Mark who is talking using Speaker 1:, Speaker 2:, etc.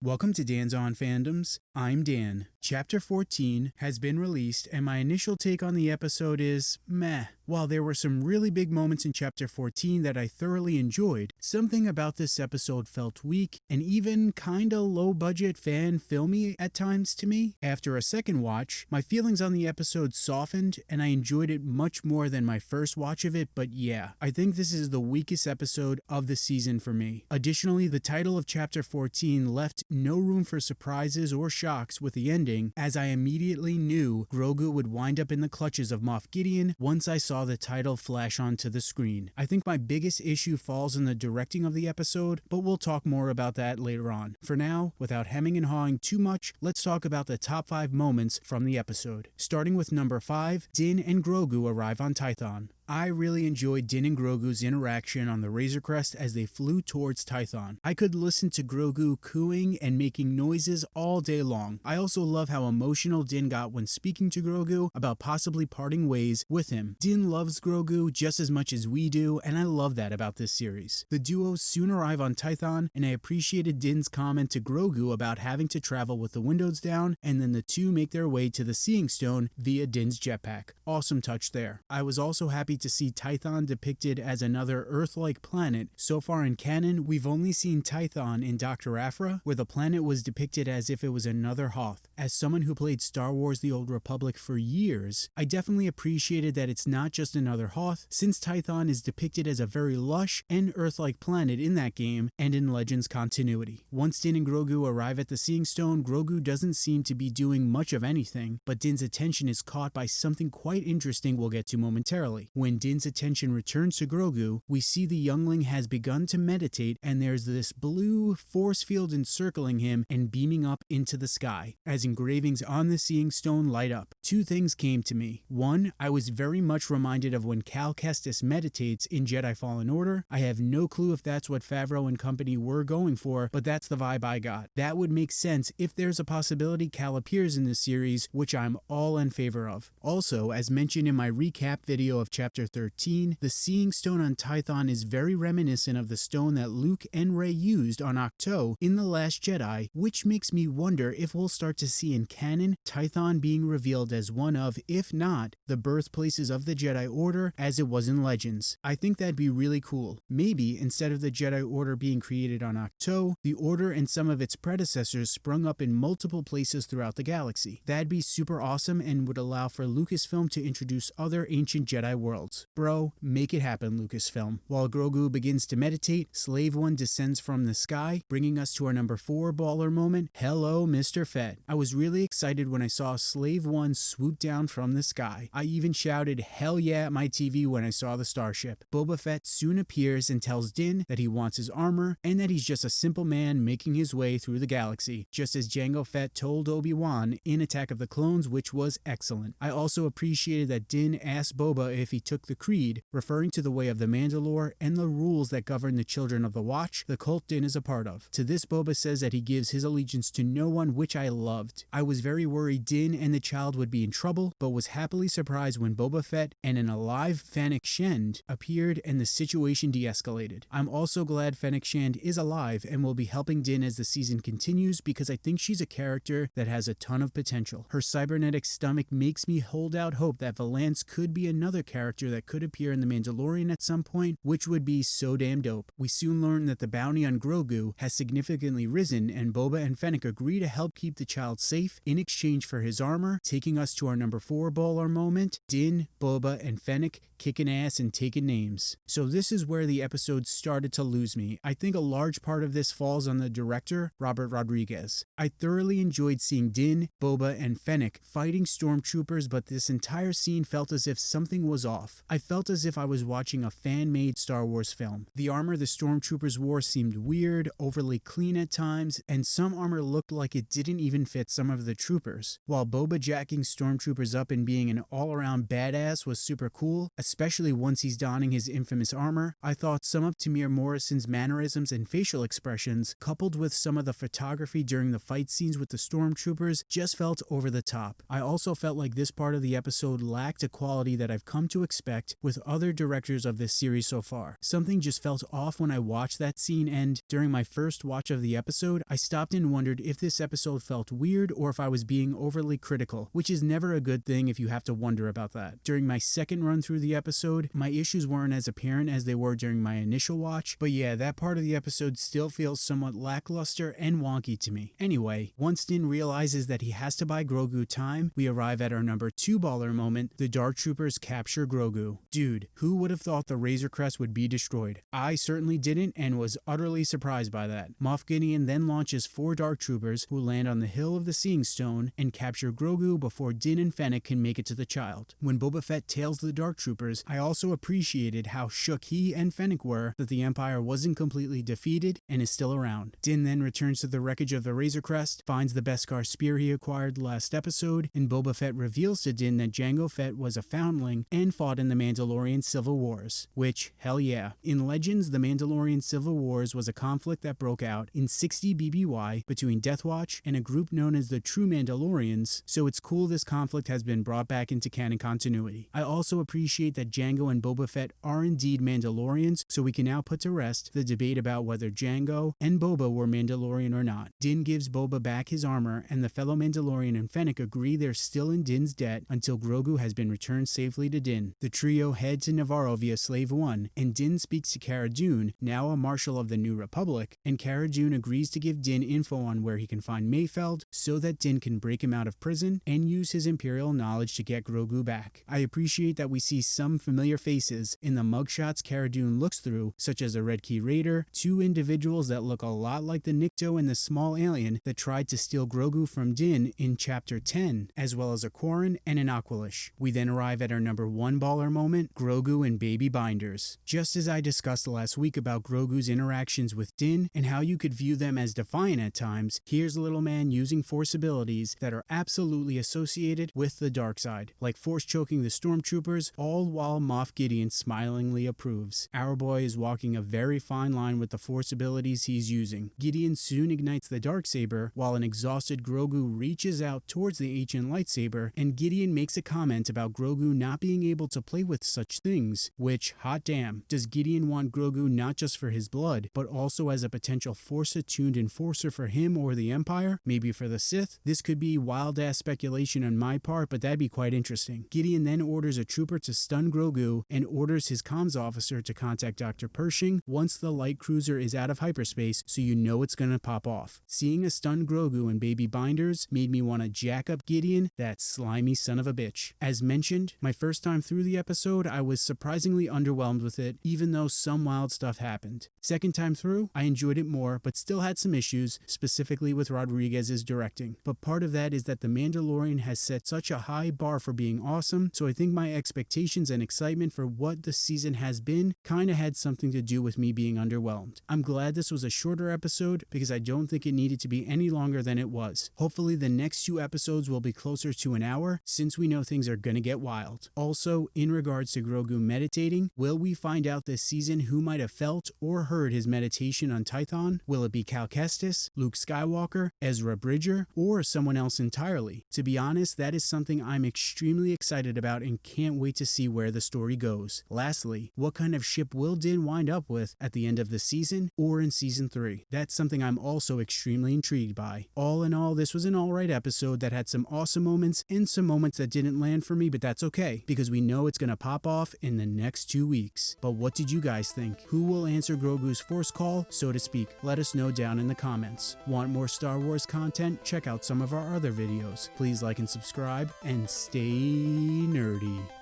Speaker 1: Welcome to Dan's On Fandoms. I'm Dan. Chapter 14 has been released, and my initial take on the episode is meh. While there were some really big moments in Chapter 14 that I thoroughly enjoyed, something about this episode felt weak and even kinda low budget fan filmy at times to me. After a second watch, my feelings on the episode softened and I enjoyed it much more than my first watch of it, but yeah, I think this is the weakest episode of the season for me. Additionally, the title of Chapter 14 left no room for surprises or shocks with the ending, as I immediately knew Grogu would wind up in the clutches of Moff Gideon once I saw the title flash onto the screen. I think my biggest issue falls in the directing of the episode, but we'll talk more about that later on. For now, without hemming and hawing too much, let's talk about the top 5 moments from the episode. Starting with number 5, Din and Grogu arrive on Tython. I really enjoyed Din and Grogu's interaction on the Razor Crest as they flew towards Tython. I could listen to Grogu cooing and making noises all day long. I also love how emotional Din got when speaking to Grogu about possibly parting ways with him. Din loves Grogu just as much as we do, and I love that about this series. The duo soon arrive on Tython, and I appreciated Din's comment to Grogu about having to travel with the windows down, and then the two make their way to the Seeing Stone via Din's jetpack. Awesome touch there. I was also happy to see Tython depicted as another Earth-like planet. So far in canon, we've only seen Tython in Dr. Aphra, where the planet was depicted as if it was another Hoth. As someone who played Star Wars The Old Republic for years, I definitely appreciated that it's not just another Hoth, since Tython is depicted as a very lush and Earth-like planet in that game and in Legends continuity. Once Din and Grogu arrive at the Seeing Stone, Grogu doesn't seem to be doing much of anything, but Din's attention is caught by something quite interesting we'll get to momentarily. When Din's attention returns to Grogu, we see the youngling has begun to meditate and there's this blue force field encircling him and beaming up into the sky as engravings on the Seeing Stone light up. Two things came to me. One, I was very much reminded of when Cal Kestis meditates in Jedi Fallen Order. I have no clue if that's what Favreau and company were going for, but that's the vibe I got. That would make sense if there's a possibility Cal appears in this series, which I'm all in favor of. Also, as mentioned in my recap video of Chapter 13, the Seeing Stone on Tython is very reminiscent of the stone that Luke and Rey used on Ahch-To in The Last Jedi, which makes me wonder if we'll start to see in canon Tython being revealed as one of, if not, the birthplaces of the Jedi Order as it was in Legends. I think that'd be really cool. Maybe instead of the Jedi Order being created on Ahch-To, the Order and some of its predecessors sprung up in multiple places throughout the galaxy. That'd be super awesome and would allow for Lucasfilm to introduce other ancient Jedi worlds. Bro, make it happen, Lucasfilm. While Grogu begins to meditate, Slave One descends from the sky, bringing us to our number 4 baller moment, Hello, Mr. Fett. I was really excited when I saw Slave One swoop down from the sky. I even shouted hell yeah at my TV when I saw the starship. Boba Fett soon appears and tells Din that he wants his armor and that he's just a simple man making his way through the galaxy, just as Jango Fett told Obi-Wan in Attack of the Clones, which was excellent. I also appreciated that Din asked Boba if he took the creed, referring to the way of the Mandalore and the rules that govern the children of the Watch the cult Din is a part of. To this, Boba says that he gives his allegiance to no one, which I loved. I was very worried Din and the child would be in trouble, but was happily surprised when Boba Fett and an alive Fennec Shand appeared and the situation de-escalated. I'm also glad Fennec Shand is alive and will be helping Din as the season continues because I think she's a character that has a ton of potential. Her cybernetic stomach makes me hold out hope that Valance could be another character that could appear in The Mandalorian at some point, which would be so damn dope. We soon learn that the bounty on Grogu has significantly risen and Boba and Fennec agree to help keep the child safe in exchange for his armor, taking us to our number 4 baller moment, Din, Boba, and Fennec kicking ass and taking names. So this is where the episode started to lose me. I think a large part of this falls on the director, Robert Rodriguez. I thoroughly enjoyed seeing Din, Boba, and Fennec fighting stormtroopers, but this entire scene felt as if something was off. I felt as if I was watching a fan-made Star Wars film. The armor the stormtroopers wore seemed weird, overly clean at times, and some armor looked like it didn't even fit some of the troopers. While Boba jacking stormtroopers up and being an all-around badass was super cool, especially once he's donning his infamous armor. I thought some of Temuera Morrison's mannerisms and facial expressions, coupled with some of the photography during the fight scenes with the stormtroopers, just felt over the top. I also felt like this part of the episode lacked a quality that I've come to expect with other directors of this series so far. Something just felt off when I watched that scene, and during my first watch of the episode, I stopped and wondered if this episode felt weird or if I was being overly critical, which is never a good thing if you have to wonder about that. During my second run through the episode, my issues weren't as apparent as they were during my initial watch, but yeah, that part of the episode still feels somewhat lackluster and wonky to me. Anyway, once Din realizes that he has to buy Grogu time, we arrive at our number two baller moment, the Dark Troopers capture Grogu. Dude, who would have thought the Razor Crest would be destroyed? I certainly didn't and was utterly surprised by that. Moff Gideon then launches four Dark Troopers who land on the Hill of the Seeing Stone and capture Grogu before Din and Fennec can make it to the child. When Boba Fett tails the Dark Troopers, I also appreciated how shook he and Fennec were that the Empire wasn't completely defeated and is still around. Din then returns to the wreckage of the Razor Crest, finds the Beskar spear he acquired last episode, and Boba Fett reveals to Din that Jango Fett was a foundling and fought in the Mandalorian Civil Wars. Which, hell yeah. In Legends, the Mandalorian Civil Wars was a conflict that broke out in 60 BBY between Death Watch and a group known as the True Mandalorians, so it's cool this conflict has been brought back into canon continuity. I also appreciate that Jango and Boba Fett are indeed Mandalorians, so we can now put to rest the debate about whether Jango and Boba were Mandalorian or not. Din gives Boba back his armor, and the fellow Mandalorian and Fennec agree they're still in Din's debt until Grogu has been returned safely to Din. The trio head to Navarro via Slave One, and Din speaks to Cara Dune, now a marshal of the New Republic, and Cara Dune agrees to give Din info on where he can find Mayfeld so that Din can break him out of prison and use his Imperial knowledge to get Grogu back. I appreciate that we see some familiar faces in the mugshots Cara Dune looks through, such as a Red Key Raider, two individuals that look a lot like the Nikto and the small alien that tried to steal Grogu from Din in Chapter 10, as well as a Quarren and an Aqualish. We then arrive at our number one baller moment, Grogu and Baby Binders. Just as I discussed last week about Grogu's interactions with Din and how you could view them as defiant at times, here's a Little Man using Force abilities that are absolutely associated with the dark side, like Force choking the stormtroopers, all while Moff Gideon smilingly approves. Our boy is walking a very fine line with the Force abilities he's using. Gideon soon ignites the dark saber, while an exhausted Grogu reaches out towards the ancient lightsaber, and Gideon makes a comment about Grogu not being able to play with such things, which, hot damn, does Gideon want Grogu not just for his blood, but also as a potential Force-attuned enforcer for him or the Empire, maybe for the Sith? This could be wild-ass speculation on my part, but that'd be quite interesting. Gideon then orders a trooper to stun Grogu and orders his comms officer to contact Dr. Pershing once the light cruiser is out of hyperspace so you know it's gonna pop off. Seeing a stunned Grogu and baby binders made me want to jack up Gideon, that slimy son of a bitch. As mentioned, my first time through the episode, I was surprisingly underwhelmed with it, even though some wild stuff happened. Second time through, I enjoyed it more, but still had some issues, specifically with Rodriguez's directing. But part of that is that The Mandalorian has set such a high bar for being awesome, so I think my expectations and excitement for what the season has been kinda had something to do with me being underwhelmed. I'm glad this was a shorter episode because I don't think it needed to be any longer than it was. Hopefully the next two episodes will be closer to an hour since we know things are gonna get wild. Also, in regards to Grogu meditating, will we find out this season who might have felt or heard his meditation on Tython? Will it be Cal Kestis, Luke Skywalker, Ezra Bridger, or someone else entirely? To be honest, that is something I'm extremely excited about and can't wait to see where the story goes. Lastly, what kind of ship will Din wind up with at the end of the season or in season 3? That's something I'm also extremely intrigued by. All in all, this was an alright episode that had some awesome moments and some moments that didn't land for me, but that's okay because we know it's gonna pop off in the next two weeks. But what did you guys think? Who will answer Grogu's force call, so to speak? Let us know down in the comments. Want more Star Wars content? Check out some of our other videos. Please like and subscribe and stay nerdy.